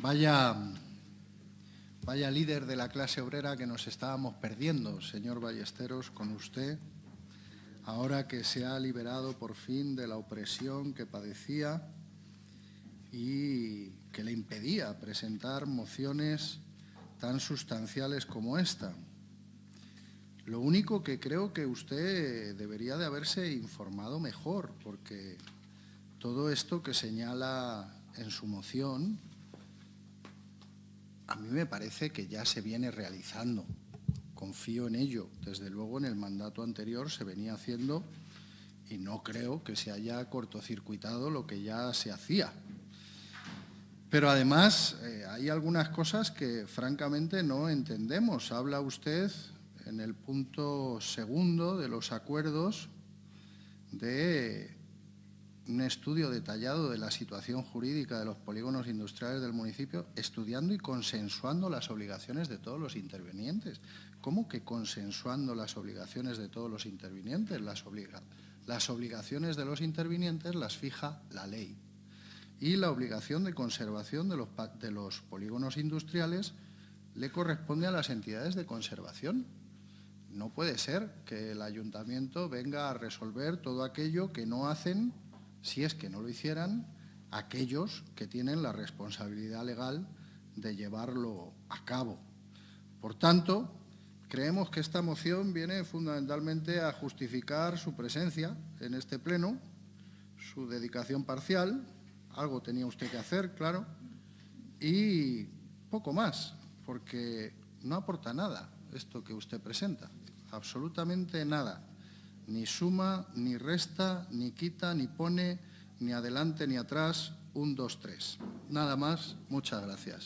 Vaya, vaya líder de la clase obrera que nos estábamos perdiendo, señor Ballesteros, con usted, ahora que se ha liberado por fin de la opresión que padecía y que le impedía presentar mociones tan sustanciales como esta. Lo único que creo que usted debería de haberse informado mejor, porque todo esto que señala en su moción a mí me parece que ya se viene realizando. Confío en ello. Desde luego en el mandato anterior se venía haciendo y no creo que se haya cortocircuitado lo que ya se hacía. Pero además eh, hay algunas cosas que francamente no entendemos. Habla usted en el punto segundo de los acuerdos de un estudio detallado de la situación jurídica de los polígonos industriales del municipio, estudiando y consensuando las obligaciones de todos los intervinientes. ¿Cómo que consensuando las obligaciones de todos los intervinientes? Las, las obligaciones de los intervinientes las fija la ley. Y la obligación de conservación de los, de los polígonos industriales le corresponde a las entidades de conservación. No puede ser que el ayuntamiento venga a resolver todo aquello que no hacen si es que no lo hicieran aquellos que tienen la responsabilidad legal de llevarlo a cabo. Por tanto, creemos que esta moción viene fundamentalmente a justificar su presencia en este pleno, su dedicación parcial, algo tenía usted que hacer, claro, y poco más, porque no aporta nada esto que usted presenta, absolutamente nada ni suma, ni resta, ni quita, ni pone, ni adelante, ni atrás, un, dos, tres. Nada más, muchas gracias.